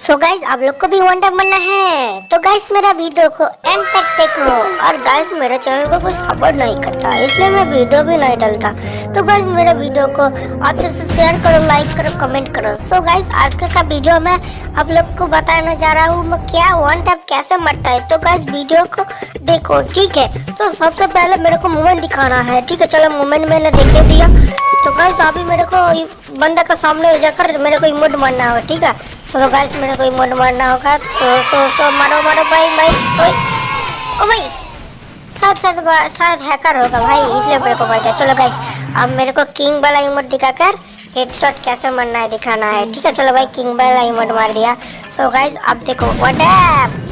So guys आप लोग को भी टाइम बनना है। तो गाइस मेरा वीडियो को एंड तक देखो। और गाइस मेरे चैनल को कोई सपोर्ट नहीं करता इसलिए मैं वीडियो भी नहीं डालता। तो गाइस मेरे वीडियो को अच्छे से शेयर करो लाइक करो कमेंट करो। सो गाइस आज का, का वीडियो में आप लोग को बताने जा रहा हूँ मैं क्या वन टाइम कैसे मरता है। तो गाइस वीडियो को देखो ठीक है? सो सबसे पहले मेरे को मूवमेंट दिखाना है ठीक है? चलो मूवमेंट मैंने देखे दिया। तो गाइस अभी मेरे को बंदा का सामने जाकर मेरे को इमोट मारना होगा ठीक है? सो गाइस मेरे को इमोट मारना होगा, सो सो सो, मारो मारो, भाई भाई ओए ओ भाई शायद शायद शायद हैकर होगा भाई, इसलिए मेरे को मार दिया चलो गाइस अब मेरे को किंग वाला इमोट दिखाकर हेडशॉट कैसे मारना है, दिखाना है। ठीक है, चलो भाई किंग वाला इमोट मार दिया। सो गाइस अब देखो व्हाट